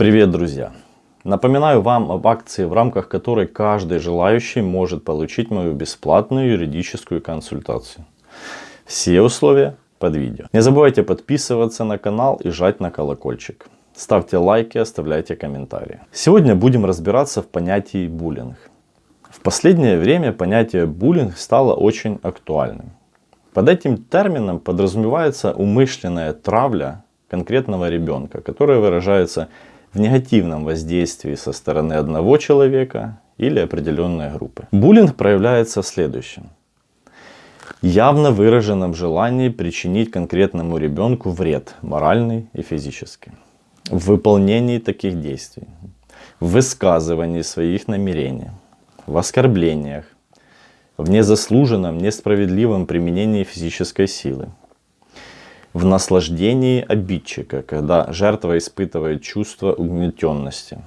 Привет, друзья! Напоминаю вам об акции, в рамках которой каждый желающий может получить мою бесплатную юридическую консультацию. Все условия под видео. Не забывайте подписываться на канал и жать на колокольчик. Ставьте лайки, оставляйте комментарии. Сегодня будем разбираться в понятии буллинг. В последнее время понятие буллинг стало очень актуальным. Под этим термином подразумевается умышленная травля конкретного ребенка, которая выражается в негативном воздействии со стороны одного человека или определенной группы. Буллинг проявляется в следующем. Явно выраженном желании причинить конкретному ребенку вред, моральный и физический. В выполнении таких действий, в высказывании своих намерений, в оскорблениях, в незаслуженном, несправедливом применении физической силы, в наслаждении обидчика, когда жертва испытывает чувство угнетенности.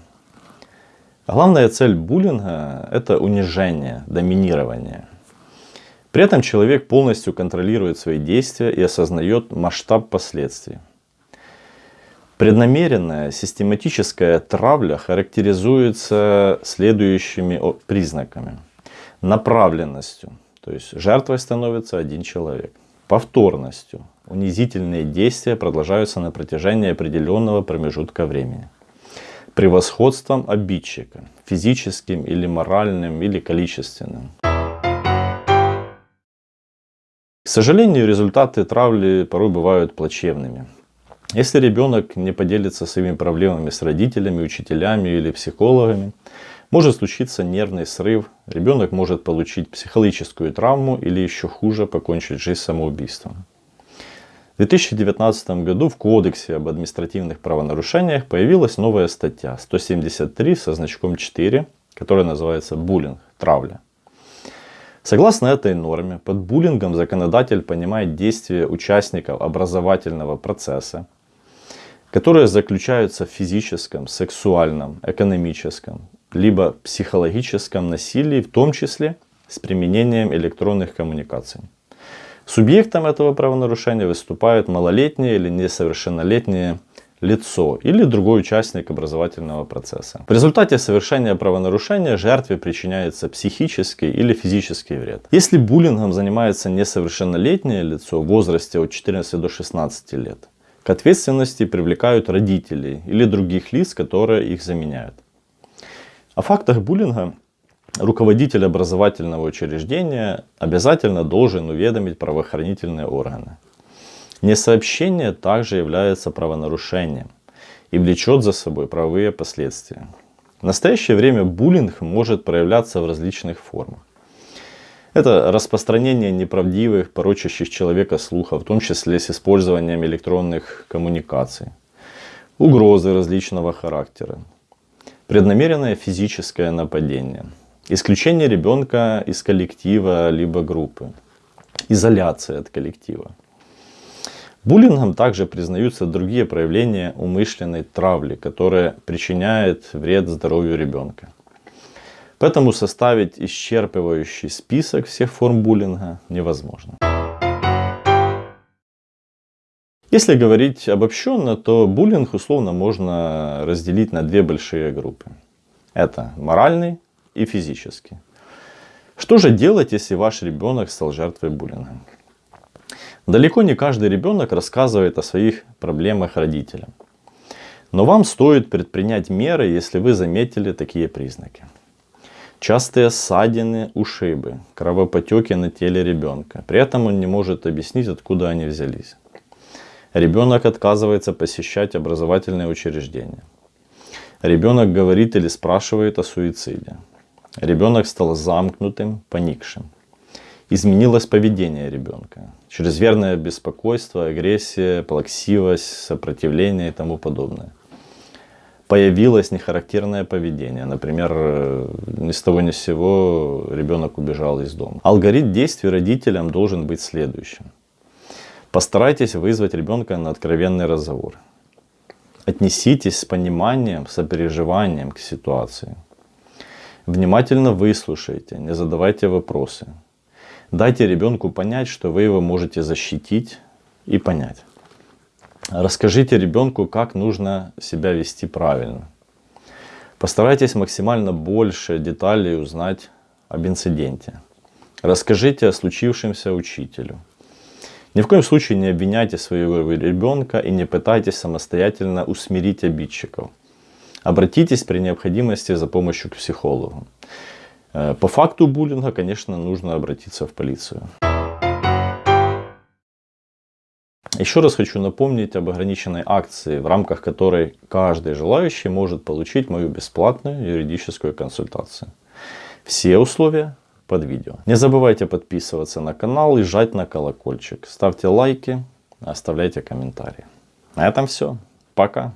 Главная цель буллинга – это унижение, доминирование. При этом человек полностью контролирует свои действия и осознает масштаб последствий. Преднамеренная систематическая травля характеризуется следующими признаками. Направленностью, то есть жертвой становится один человек. Повторностью, унизительные действия продолжаются на протяжении определенного промежутка времени. Превосходством обидчика, физическим или моральным или количественным. К сожалению, результаты травли порой бывают плачевными. Если ребенок не поделится своими проблемами с родителями, учителями или психологами, может случиться нервный срыв, ребенок может получить психологическую травму или еще хуже покончить жизнь самоубийством. В 2019 году в Кодексе об административных правонарушениях появилась новая статья 173 со значком 4, которая называется «Буллинг. Травля». Согласно этой норме, под буллингом законодатель понимает действия участников образовательного процесса, которые заключаются в физическом, сексуальном, экономическом, либо психологическом насилии, в том числе с применением электронных коммуникаций. Субъектом этого правонарушения выступает малолетнее или несовершеннолетнее лицо или другой участник образовательного процесса. В результате совершения правонарушения жертве причиняется психический или физический вред. Если буллингом занимается несовершеннолетнее лицо в возрасте от 14 до 16 лет, к ответственности привлекают родителей или других лиц, которые их заменяют. О фактах буллинга руководитель образовательного учреждения обязательно должен уведомить правоохранительные органы. Несообщение также является правонарушением и влечет за собой правовые последствия. В настоящее время буллинг может проявляться в различных формах. Это распространение неправдивых, порочащих человека слухов, в том числе с использованием электронных коммуникаций. Угрозы различного характера. Преднамеренное физическое нападение. Исключение ребенка из коллектива либо группы. Изоляция от коллектива. Буллингом также признаются другие проявления умышленной травли, которая причиняет вред здоровью ребенка. Поэтому составить исчерпывающий список всех форм буллинга невозможно. Если говорить обобщенно, то буллинг условно можно разделить на две большие группы. Это моральный и физический. Что же делать, если ваш ребенок стал жертвой буллинга? Далеко не каждый ребенок рассказывает о своих проблемах родителям. Но вам стоит предпринять меры, если вы заметили такие признаки. Частые ссадины, ушибы, кровопотеки на теле ребенка. При этом он не может объяснить, откуда они взялись. Ребенок отказывается посещать образовательные учреждения. Ребенок говорит или спрашивает о суициде. Ребенок стал замкнутым, поникшим. Изменилось поведение ребенка. Чрезмерное беспокойство, агрессия, плаксивость, сопротивление и тому подобное появилось нехарактерное поведение. Например, э, ни с того ни с сего ребенок убежал из дома. Алгоритм действий родителям должен быть следующим. Постарайтесь вызвать ребенка на откровенный разговор. Отнеситесь с пониманием, сопереживанием к ситуации. Внимательно выслушайте, не задавайте вопросы. Дайте ребенку понять, что вы его можете защитить и понять. Расскажите ребенку, как нужно себя вести правильно. Постарайтесь максимально больше деталей узнать об инциденте. Расскажите о случившемся учителю. Ни в коем случае не обвиняйте своего ребенка и не пытайтесь самостоятельно усмирить обидчиков. Обратитесь при необходимости за помощью к психологу. Э, по факту буллинга, конечно, нужно обратиться в полицию. Еще раз хочу напомнить об ограниченной акции, в рамках которой каждый желающий может получить мою бесплатную юридическую консультацию. Все условия под видео. Не забывайте подписываться на канал и жать на колокольчик. Ставьте лайки, оставляйте комментарии. На этом все. Пока.